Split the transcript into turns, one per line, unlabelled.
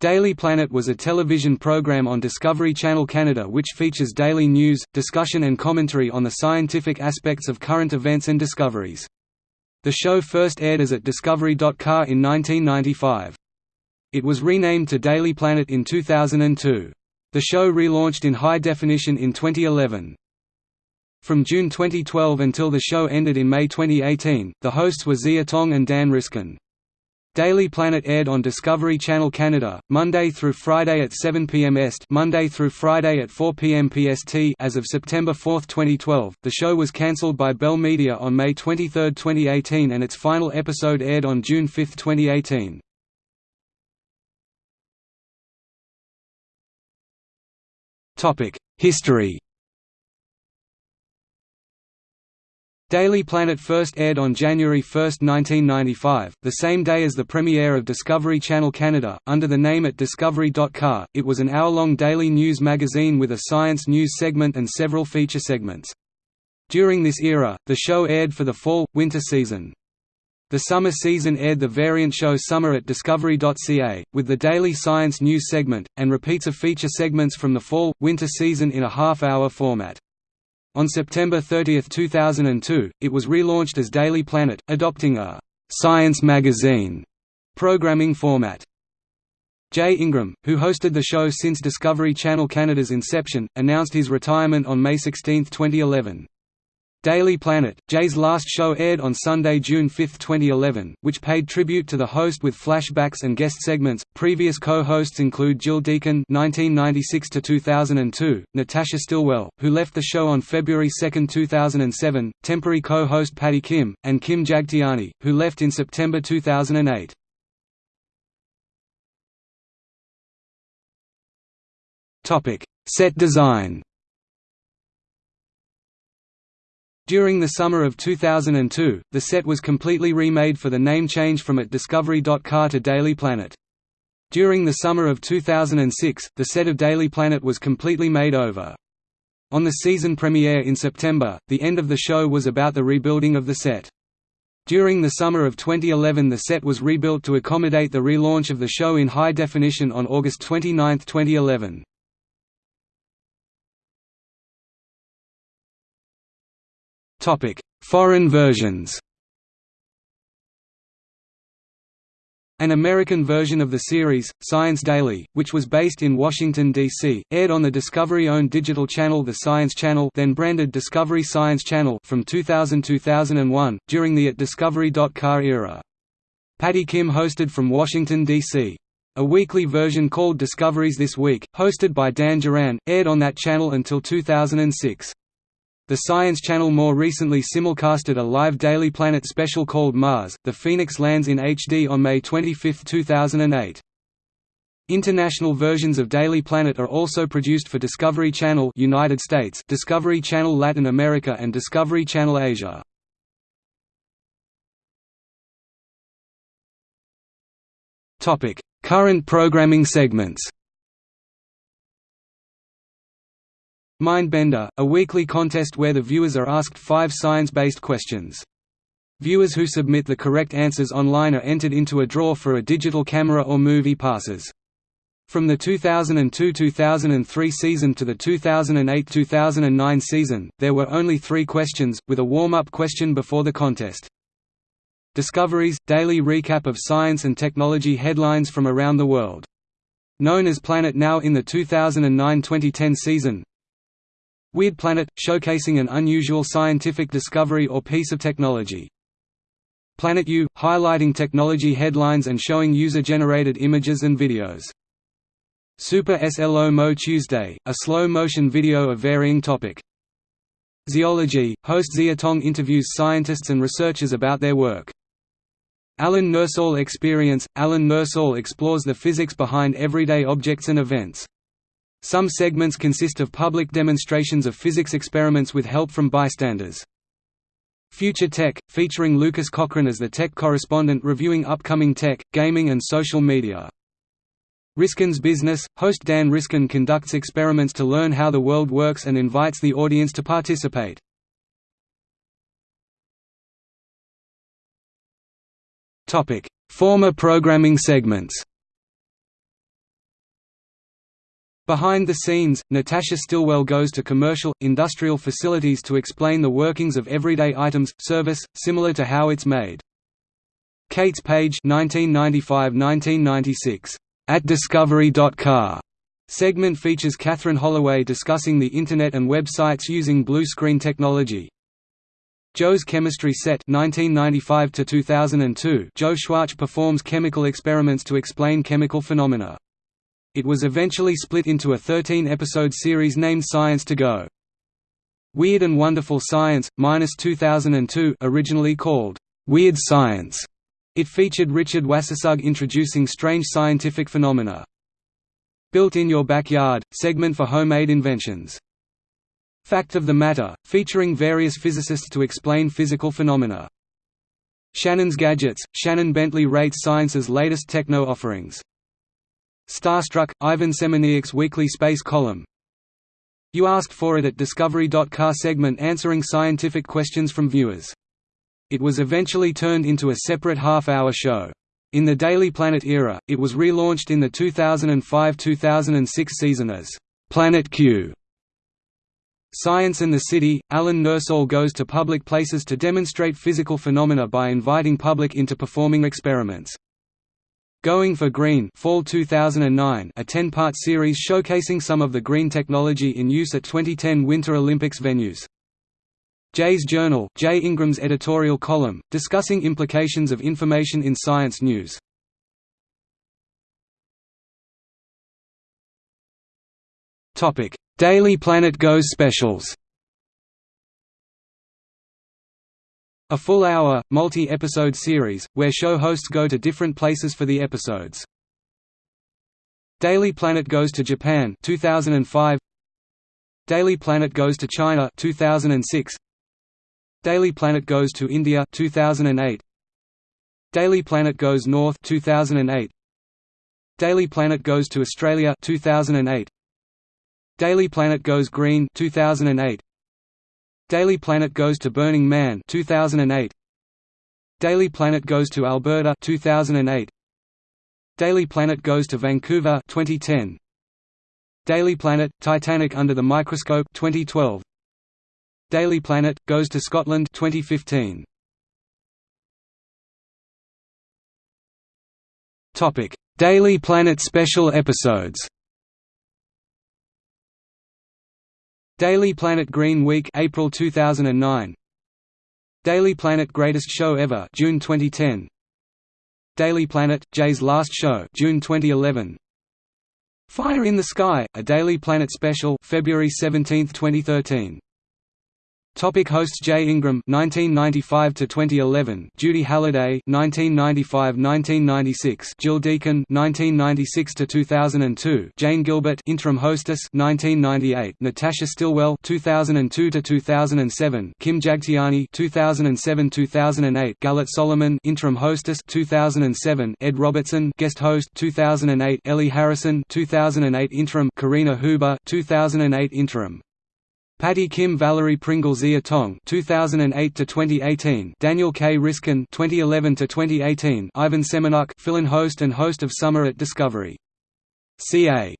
Daily Planet was a television program on Discovery Channel Canada which features daily news, discussion and commentary on the scientific aspects of current events and discoveries. The show first aired as at Discovery.ca in 1995. It was renamed to Daily Planet in 2002. The show relaunched in high definition in 2011. From June 2012 until the show ended in May 2018, the hosts were Ziya Tong and Dan Riskin. Daily Planet aired on Discovery Channel Canada, Monday through Friday at 7 p.m. Est Monday through Friday at 4 p.m. PST as of September 4, 2012. The show was cancelled by Bell Media on May 23, 2018 and its final episode aired on June 5, 2018. Topic: History Daily Planet first aired on January 1, 1995, the same day as the premiere of Discovery Channel Canada, under the name at Discovery.ca. It was an hour-long daily news magazine with a science news segment and several feature segments. During this era, the show aired for the fall-winter season. The summer season aired the variant show Summer at Discovery.ca, with the daily science news segment, and repeats of feature segments from the fall-winter season in a half-hour format. On September 30, 2002, it was relaunched as Daily Planet, adopting a «science magazine» programming format. Jay Ingram, who hosted the show since Discovery Channel Canada's inception, announced his retirement on May 16, 2011. Daily Planet, Jay's last show aired on Sunday, June 5, 2011, which paid tribute to the host with flashbacks and guest segments. Previous co-hosts include Jill Deacon (1996 to 2002), Natasha Stillwell, who left the show on February 2, 2007, temporary co-host Patty Kim, and Kim Jagtiani, who left in September 2008. Topic: Set design. During the summer of 2002, the set was completely remade for the name change from at Discovery.ca to Daily Planet. During the summer of 2006, the set of Daily Planet was completely made over. On the season premiere in September, the end of the show was about the rebuilding of the set. During the summer of 2011 the set was rebuilt to accommodate the relaunch of the show in high definition on August 29, 2011. Topic: Foreign versions. An American version of the series, Science Daily, which was based in Washington, D.C., aired on the Discovery-owned digital channel The Science Channel then branded Discovery Science Channel from 2000–2001, during the at Discovery.ca era. Patty Kim hosted from Washington, D.C. A weekly version called Discoveries This Week, hosted by Dan Duran, aired on that channel until 2006. The Science Channel more recently simulcasted a live Daily Planet special called Mars. The Phoenix lands in HD on May 25, 2008. International versions of Daily Planet are also produced for Discovery Channel United States, Discovery Channel Latin America and Discovery Channel Asia. Topic: Current programming segments. Mindbender, a weekly contest where the viewers are asked five science-based questions. Viewers who submit the correct answers online are entered into a draw for a digital camera or movie passes. From the 2002–2003 season to the 2008–2009 season, there were only three questions, with a warm-up question before the contest. Discoveries – daily recap of science and technology headlines from around the world. Known as Planet Now in the 2009–2010 season, Weird Planet – showcasing an unusual scientific discovery or piece of technology. Planet U – highlighting technology headlines and showing user-generated images and videos. Super SLO Mo Tuesday – a slow-motion video of varying topic. Zeology – host Ziya Tong interviews scientists and researchers about their work. Alan Nursall Experience – Alan Nursall explores the physics behind everyday objects and events. Some segments consist of public demonstrations of physics experiments with help from bystanders. Future Tech, featuring Lucas Cochran as the tech correspondent reviewing upcoming tech, gaming and social media. Riskin's Business – Host Dan Riskin conducts experiments to learn how the world works and invites the audience to participate. Former programming segments Behind the scenes, Natasha Stillwell goes to commercial, industrial facilities to explain the workings of everyday items, service, similar to how it's made. Kate's Page 1995–1996, at discovery.car segment features Catherine Holloway discussing the Internet and websites using blue screen technology. Joe's Chemistry Set 1995 2002 Joe Schwarcz performs chemical experiments to explain chemical phenomena. It was eventually split into a 13-episode series named Science to Go. Weird and Wonderful Science, minus 2002 originally called, "'Weird Science' It featured Richard Wassersug introducing strange scientific phenomena. Built in Your Backyard, segment for homemade inventions. Fact of the Matter, featuring various physicists to explain physical phenomena. Shannon's Gadgets, Shannon Bentley rates science's latest techno offerings. Starstruck, Ivan Semeniuk's weekly space column. You asked for it at Discovery.car segment answering scientific questions from viewers. It was eventually turned into a separate half-hour show. In the Daily Planet era, it was relaunched in the 2005–2006 season as Planet Q. Science and the City, Alan Nursall goes to public places to demonstrate physical phenomena by inviting public into performing experiments. Going for Green Fall 2009 a 10-part series showcasing some of the green technology in use at 2010 Winter Olympics venues. Jay's Journal Jay Ingram's editorial column, discussing implications of information in science news. Daily Planet Goes specials A full-hour, multi-episode series, where show hosts go to different places for the episodes. Daily Planet Goes to Japan 2005 Daily Planet Goes to China 2006 Daily Planet Goes to India 2008 Daily Planet Goes North 2008 Daily Planet Goes to Australia 2008 Daily Planet Goes Green 2008 Daily Planet Goes to Burning Man 2008 Daily Planet Goes to Alberta 2008 Daily Planet Goes to Vancouver 2010 Daily Planet Titanic under the microscope 2012 Daily Planet Goes to Scotland 2015 Topic Daily Planet special episodes Daily Planet Green Week April 2009 Daily Planet Greatest Show Ever June 2010 Daily Planet Jay's Last Show June 2011 Fire in the Sky A Daily Planet Special February 17, 2013 Topic hosts Jay Ingram 1995 to 2011 Judy Halliday 1995-1996 Jill Deacon 1996 to 2002 Jane Gilbert interim hostess 1998 Natasha Stillwell 2002 to 2007 Kim Jagtiani 2007-2008 Galette Solomon interim hostess 2007 Ed Robertson guest host 2008 Ellie Harrison 2008 interim Karina Huber 2008 interim Patty Kim Valerie Pringle Ziya Tong 2008 to 2018 Daniel K. Riskin 2011 to 2018 Ivan Semeniuk fill-in host and host of Summer at Discovery. CA